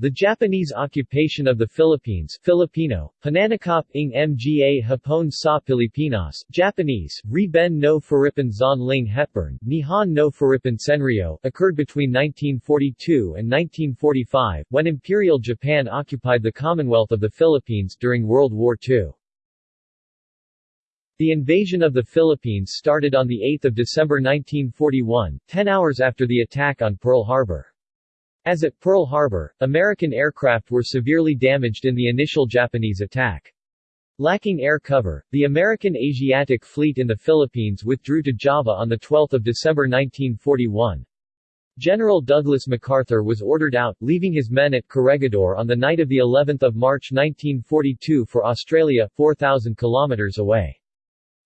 The Japanese occupation of the Philippines Filipino, Pananakop ng Mga Hapon sa Pilipinas, Japanese, Riben no Furipan Zon Ling Hepburn, Nihon no Furipan Senryo, occurred between 1942 and 1945, when Imperial Japan occupied the Commonwealth of the Philippines during World War II. The invasion of the Philippines started on 8 December 1941, ten hours after the attack on Pearl Harbor. As at Pearl Harbor, American aircraft were severely damaged in the initial Japanese attack. Lacking air cover, the American Asiatic Fleet in the Philippines withdrew to Java on 12 December 1941. General Douglas MacArthur was ordered out, leaving his men at Corregidor on the night of the 11th of March 1942 for Australia, 4,000 kilometers away.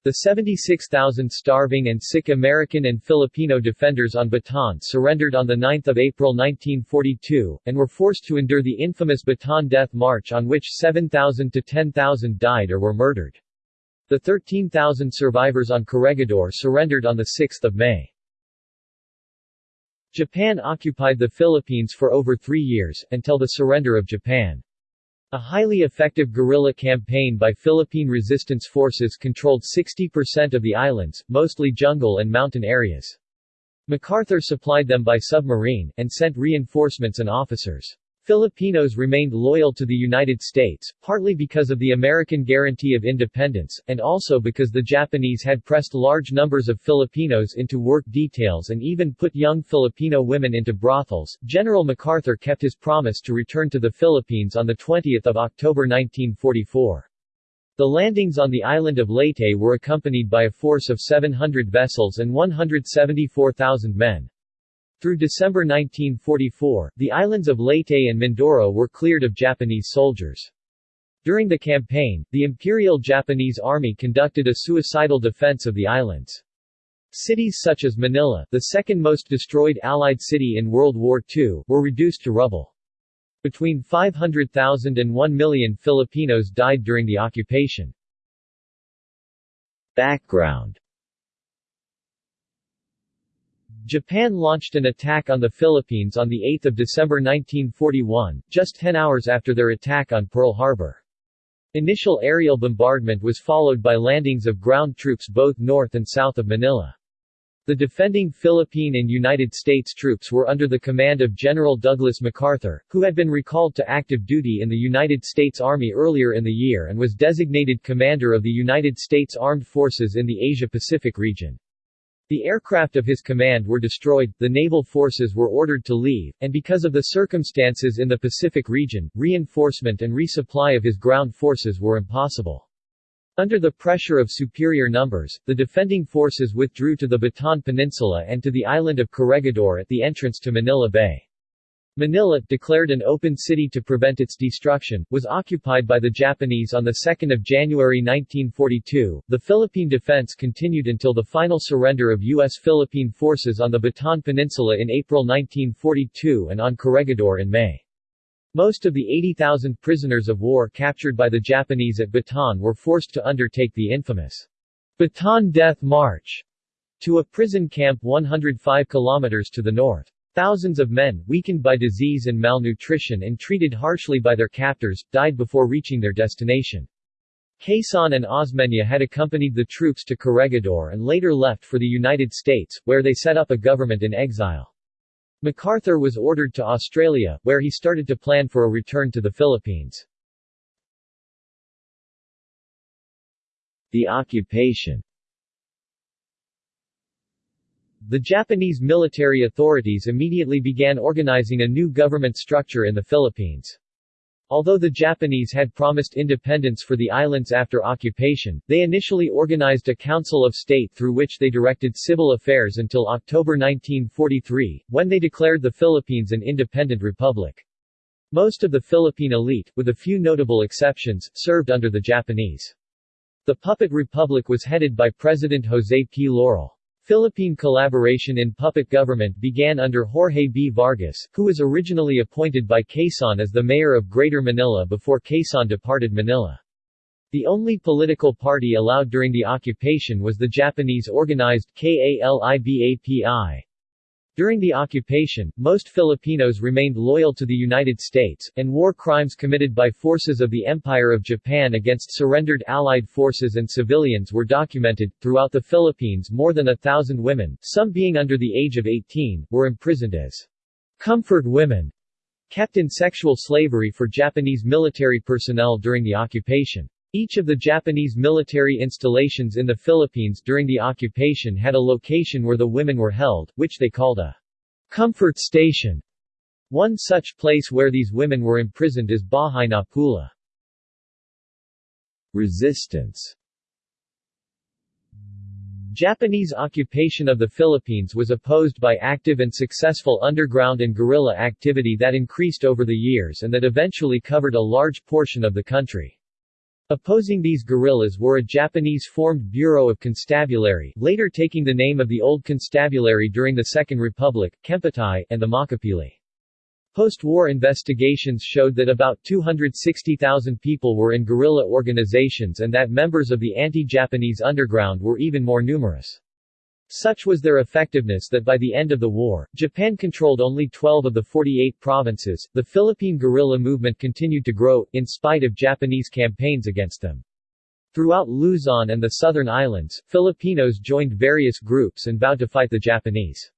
The 76,000 starving and sick American and Filipino defenders on Bataan surrendered on 9 April 1942, and were forced to endure the infamous Bataan Death March on which 7,000 to 10,000 died or were murdered. The 13,000 survivors on Corregidor surrendered on 6 May. Japan occupied the Philippines for over three years, until the surrender of Japan. A highly effective guerrilla campaign by Philippine resistance forces controlled 60% of the islands, mostly jungle and mountain areas. MacArthur supplied them by submarine, and sent reinforcements and officers. Filipinos remained loyal to the United States, partly because of the American guarantee of independence, and also because the Japanese had pressed large numbers of Filipinos into work details and even put young Filipino women into brothels. General MacArthur kept his promise to return to the Philippines on 20 October 1944. The landings on the island of Leyte were accompanied by a force of 700 vessels and 174,000 men. Through December 1944, the islands of Leyte and Mindoro were cleared of Japanese soldiers. During the campaign, the Imperial Japanese Army conducted a suicidal defense of the islands. Cities such as Manila, the second most destroyed Allied city in World War II, were reduced to rubble. Between 500,000 and 1 million Filipinos died during the occupation. Background Japan launched an attack on the Philippines on 8 December 1941, just 10 hours after their attack on Pearl Harbor. Initial aerial bombardment was followed by landings of ground troops both north and south of Manila. The defending Philippine and United States troops were under the command of General Douglas MacArthur, who had been recalled to active duty in the United States Army earlier in the year and was designated Commander of the United States Armed Forces in the Asia-Pacific region. The aircraft of his command were destroyed, the naval forces were ordered to leave, and because of the circumstances in the Pacific region, reinforcement and resupply of his ground forces were impossible. Under the pressure of superior numbers, the defending forces withdrew to the Bataan Peninsula and to the island of Corregidor at the entrance to Manila Bay. Manila, declared an open city to prevent its destruction, was occupied by the Japanese on 2 January 1942. The Philippine defense continued until the final surrender of U.S. Philippine forces on the Bataan Peninsula in April 1942 and on Corregidor in May. Most of the 80,000 prisoners of war captured by the Japanese at Bataan were forced to undertake the infamous Bataan Death March to a prison camp 105 kilometers to the north. Thousands of men, weakened by disease and malnutrition and treated harshly by their captors, died before reaching their destination. Quezon and Osmeña had accompanied the troops to Corregidor and later left for the United States, where they set up a government in exile. MacArthur was ordered to Australia, where he started to plan for a return to the Philippines. The occupation the Japanese military authorities immediately began organizing a new government structure in the Philippines. Although the Japanese had promised independence for the islands after occupation, they initially organized a Council of State through which they directed civil affairs until October 1943, when they declared the Philippines an independent republic. Most of the Philippine elite, with a few notable exceptions, served under the Japanese. The puppet republic was headed by President José P. Laurel. Philippine collaboration in puppet government began under Jorge B. Vargas, who was originally appointed by Quezon as the mayor of Greater Manila before Quezon departed Manila. The only political party allowed during the occupation was the Japanese organized KALIBAPI. During the occupation, most Filipinos remained loyal to the United States, and war crimes committed by forces of the Empire of Japan against surrendered Allied forces and civilians were documented. Throughout the Philippines, more than a thousand women, some being under the age of 18, were imprisoned as comfort women, kept in sexual slavery for Japanese military personnel during the occupation. Each of the Japanese military installations in the Philippines during the occupation had a location where the women were held, which they called a comfort station. One such place where these women were imprisoned is Bahay na Pula. Resistance Japanese occupation of the Philippines was opposed by active and successful underground and guerrilla activity that increased over the years and that eventually covered a large portion of the country. Opposing these guerrillas were a Japanese-formed Bureau of Constabulary, later taking the name of the Old Constabulary during the Second Republic, Kempeitai, and the Makapili. Post-war investigations showed that about 260,000 people were in guerrilla organizations and that members of the anti-Japanese underground were even more numerous. Such was their effectiveness that by the end of the war, Japan controlled only 12 of the 48 provinces. The Philippine guerrilla movement continued to grow, in spite of Japanese campaigns against them. Throughout Luzon and the southern islands, Filipinos joined various groups and vowed to fight the Japanese.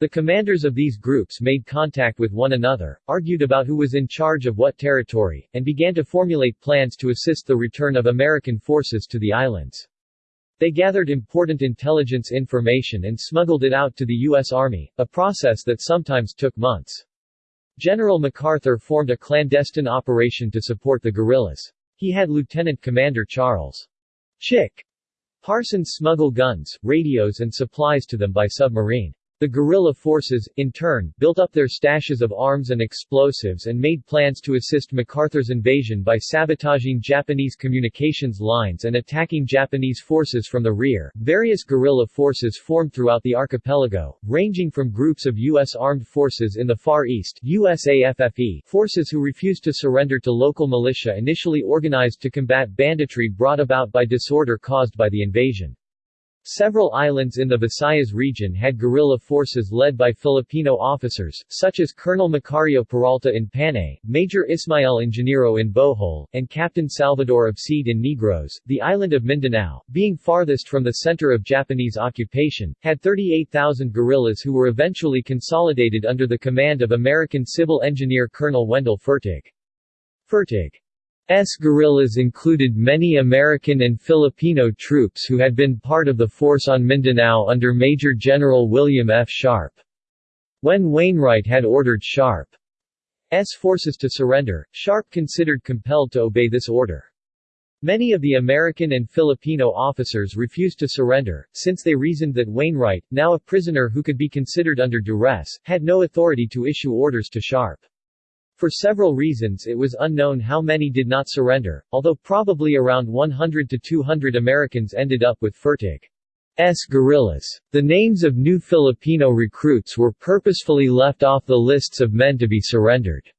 The commanders of these groups made contact with one another, argued about who was in charge of what territory, and began to formulate plans to assist the return of American forces to the islands. They gathered important intelligence information and smuggled it out to the U.S. Army, a process that sometimes took months. General MacArthur formed a clandestine operation to support the guerrillas. He had Lieutenant Commander Charles Chick Parsons smuggle guns, radios and supplies to them by submarine. The guerrilla forces, in turn, built up their stashes of arms and explosives and made plans to assist MacArthur's invasion by sabotaging Japanese communications lines and attacking Japanese forces from the rear. Various guerrilla forces formed throughout the archipelago, ranging from groups of U.S. armed forces in the Far East USAFFE forces who refused to surrender to local militia initially organized to combat banditry brought about by disorder caused by the invasion. Several islands in the Visayas region had guerrilla forces led by Filipino officers, such as Colonel Macario Peralta in Panay, Major Ismael Ingeniero in Bohol, and Captain Salvador of in Negros. The island of Mindanao, being farthest from the center of Japanese occupation, had 38,000 guerrillas who were eventually consolidated under the command of American civil engineer Colonel Wendell Fertig. Fertig S guerrillas included many American and Filipino troops who had been part of the force on Mindanao under Major General William F. Sharp. When Wainwright had ordered Sharp's forces to surrender, Sharp considered compelled to obey this order. Many of the American and Filipino officers refused to surrender, since they reasoned that Wainwright, now a prisoner who could be considered under duress, had no authority to issue orders to Sharp. For several reasons it was unknown how many did not surrender, although probably around 100 to 200 Americans ended up with Fertig's guerrillas. The names of new Filipino recruits were purposefully left off the lists of men to be surrendered.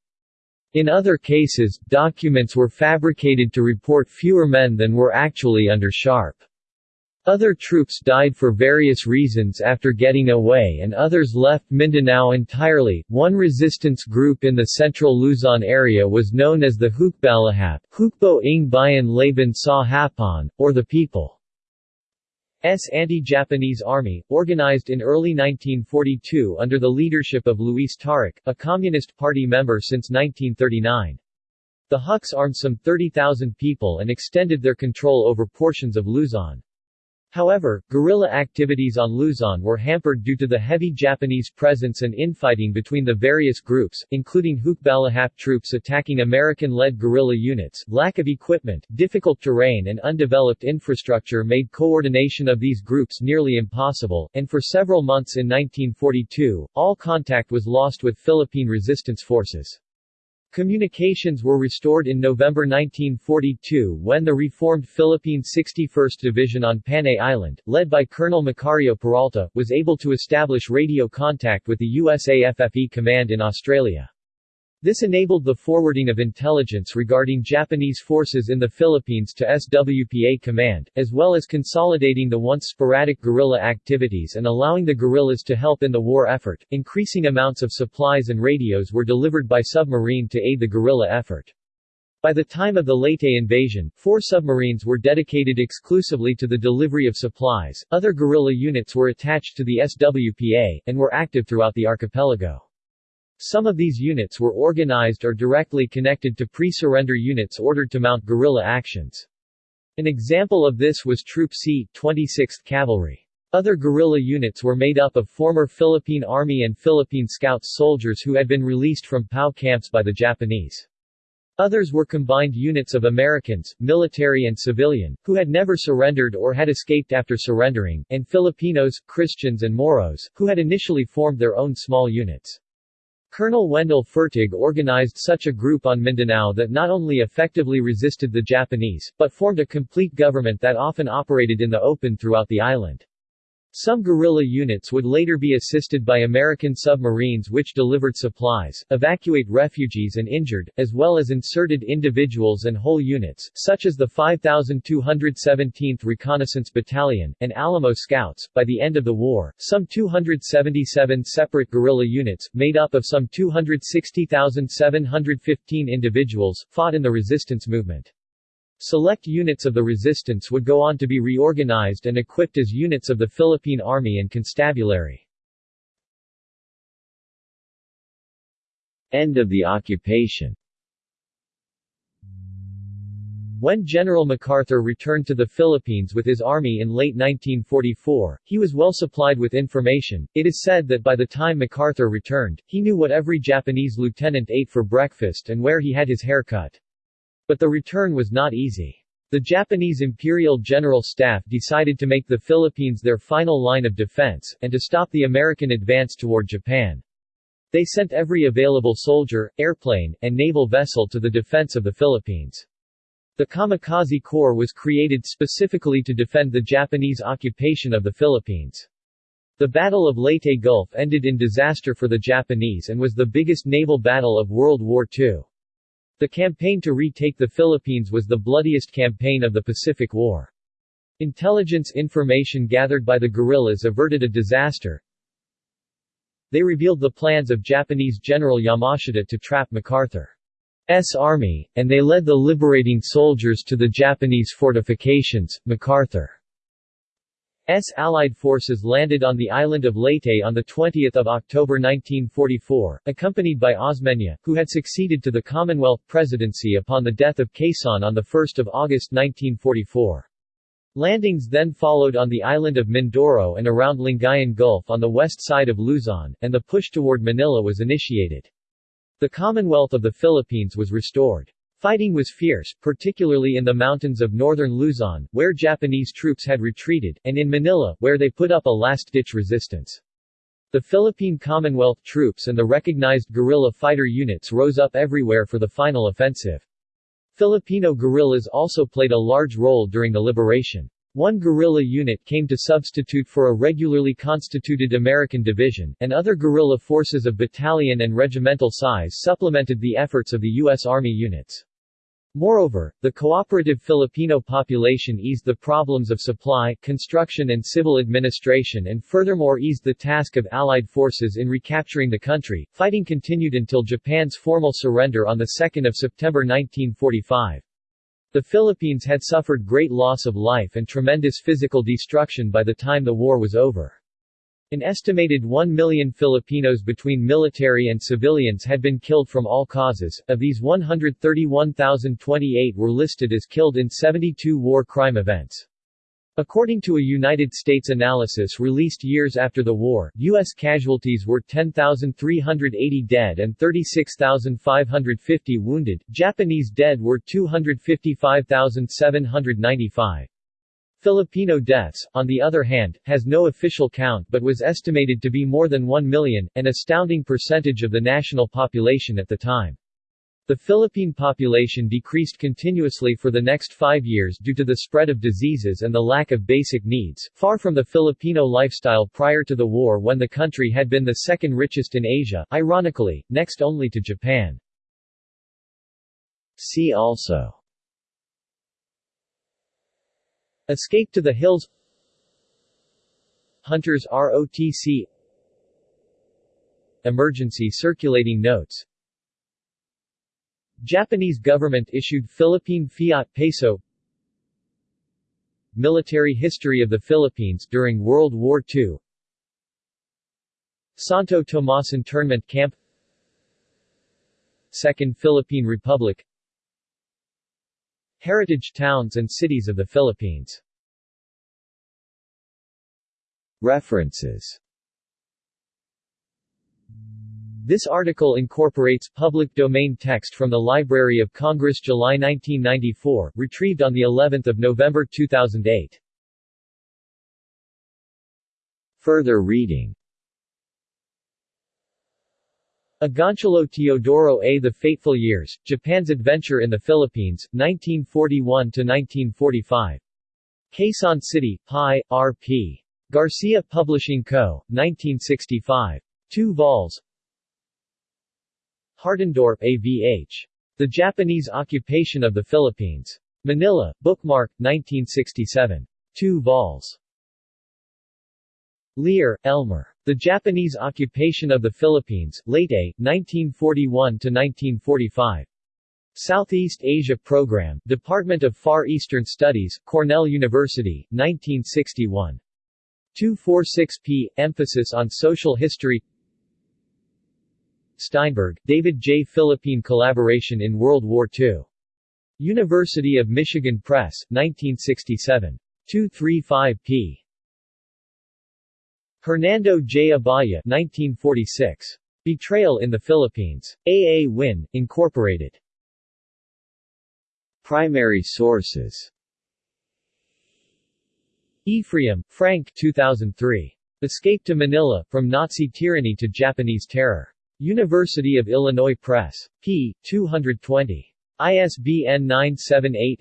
In other cases, documents were fabricated to report fewer men than were actually under Sharp. Other troops died for various reasons after getting away and others left Mindanao entirely. One resistance group in the central Luzon area was known as the Hukbalahap, Hukbo ng Bayan Laban sa Hapon, or the People's anti-Japanese army, organized in early 1942 under the leadership of Luis Taruc, a Communist Party member since 1939. The Huks armed some 30,000 people and extended their control over portions of Luzon. However, guerrilla activities on Luzon were hampered due to the heavy Japanese presence and infighting between the various groups, including Hukbalahap troops attacking American-led guerrilla units. Lack of equipment, difficult terrain and undeveloped infrastructure made coordination of these groups nearly impossible, and for several months in 1942, all contact was lost with Philippine resistance forces. Communications were restored in November 1942 when the reformed Philippine 61st Division on Panay Island, led by Colonel Macario Peralta, was able to establish radio contact with the USAFFE command in Australia. This enabled the forwarding of intelligence regarding Japanese forces in the Philippines to SWPA Command, as well as consolidating the once sporadic guerrilla activities and allowing the guerrillas to help in the war effort. Increasing amounts of supplies and radios were delivered by submarine to aid the guerrilla effort. By the time of the Leyte invasion, four submarines were dedicated exclusively to the delivery of supplies, other guerrilla units were attached to the SWPA, and were active throughout the archipelago. Some of these units were organized or directly connected to pre-surrender units ordered to mount guerrilla actions. An example of this was Troop C, 26th Cavalry. Other guerrilla units were made up of former Philippine Army and Philippine Scouts soldiers who had been released from POW camps by the Japanese. Others were combined units of Americans, military and civilian, who had never surrendered or had escaped after surrendering, and Filipinos, Christians and Moros, who had initially formed their own small units. Colonel Wendell Fertig organized such a group on Mindanao that not only effectively resisted the Japanese, but formed a complete government that often operated in the open throughout the island. Some guerrilla units would later be assisted by American submarines which delivered supplies, evacuate refugees and injured, as well as inserted individuals and whole units, such as the 5217th Reconnaissance Battalion, and Alamo Scouts. By the end of the war, some 277 separate guerrilla units, made up of some 260,715 individuals, fought in the resistance movement. Select units of the resistance would go on to be reorganized and equipped as units of the Philippine Army and Constabulary. End of the occupation When General MacArthur returned to the Philippines with his army in late 1944, he was well supplied with information. It is said that by the time MacArthur returned, he knew what every Japanese lieutenant ate for breakfast and where he had his hair cut. But the return was not easy. The Japanese Imperial General Staff decided to make the Philippines their final line of defense, and to stop the American advance toward Japan. They sent every available soldier, airplane, and naval vessel to the defense of the Philippines. The Kamikaze Corps was created specifically to defend the Japanese occupation of the Philippines. The Battle of Leyte Gulf ended in disaster for the Japanese and was the biggest naval battle of World War II. The campaign to retake the Philippines was the bloodiest campaign of the Pacific War. Intelligence information gathered by the guerrillas averted a disaster. They revealed the plans of Japanese General Yamashita to trap MacArthur's army, and they led the liberating soldiers to the Japanese fortifications. MacArthur. Allied forces landed on the island of Leyte on 20 October 1944, accompanied by Osmeña, who had succeeded to the Commonwealth presidency upon the death of Quezon on 1 August 1944. Landings then followed on the island of Mindoro and around Lingayen Gulf on the west side of Luzon, and the push toward Manila was initiated. The Commonwealth of the Philippines was restored. Fighting was fierce, particularly in the mountains of northern Luzon, where Japanese troops had retreated, and in Manila, where they put up a last-ditch resistance. The Philippine Commonwealth troops and the recognized guerrilla fighter units rose up everywhere for the final offensive. Filipino guerrillas also played a large role during the liberation. One guerrilla unit came to substitute for a regularly constituted American division, and other guerrilla forces of battalion and regimental size supplemented the efforts of the U.S. Army units. Moreover, the cooperative Filipino population eased the problems of supply, construction and civil administration and furthermore eased the task of Allied forces in recapturing the country. Fighting continued until Japan's formal surrender on 2 September 1945. The Philippines had suffered great loss of life and tremendous physical destruction by the time the war was over. An estimated 1 million Filipinos between military and civilians had been killed from all causes, of these 131,028 were listed as killed in 72 war crime events. According to a United States analysis released years after the war, U.S. casualties were 10,380 dead and 36,550 wounded, Japanese dead were 255,795. Filipino deaths, on the other hand, has no official count but was estimated to be more than 1 million, an astounding percentage of the national population at the time. The Philippine population decreased continuously for the next five years due to the spread of diseases and the lack of basic needs, far from the Filipino lifestyle prior to the war when the country had been the second richest in Asia, ironically, next only to Japan. See also Escape to the Hills. Hunters ROTC Emergency Circulating Notes. Japanese government-issued Philippine Fiat Peso. Military history of the Philippines during World War II Santo Tomas internment camp. Second Philippine Republic Heritage towns and cities of the Philippines. References. This article incorporates public domain text from the Library of Congress July 1994, retrieved on the 11th of November 2008. Further reading Agoncillo Teodoro A. The Fateful Years, Japan's Adventure in the Philippines, 1941–1945. Quezon City, Pi, R.P. Garcia Publishing Co., 1965. 2 vols. Hartendorp A.V.H. The Japanese Occupation of the Philippines. Manila, Bookmark, 1967. 2 vols. Lear, Elmer. The Japanese Occupation of the Philippines, Leyte, 1941–1945. Southeast Asia Program, Department of Far Eastern Studies, Cornell University, 1961. 246p, emphasis on social history Steinberg, David J. Philippine Collaboration in World War II. University of Michigan Press, 1967. 235p. Hernando J. Abaya 1946. Betrayal in the Philippines. A. A. Wyn, Incorporated. Primary sources Ephraim, Frank 2003. Escape to Manila, From Nazi Tyranny to Japanese Terror. University of Illinois Press. p. 220. ISBN 978